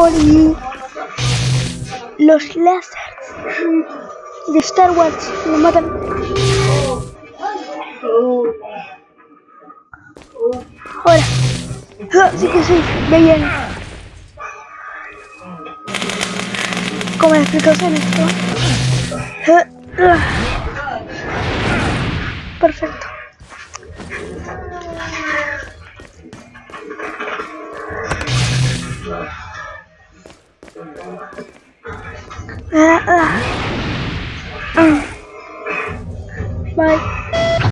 Oli. Los láseres de Star Wars lo matan. Ahora. Ah, Sí que sí, ve bien. ¿Cómo le explicación esto? Ah, ah. Perfecto. à, à. à. Bye.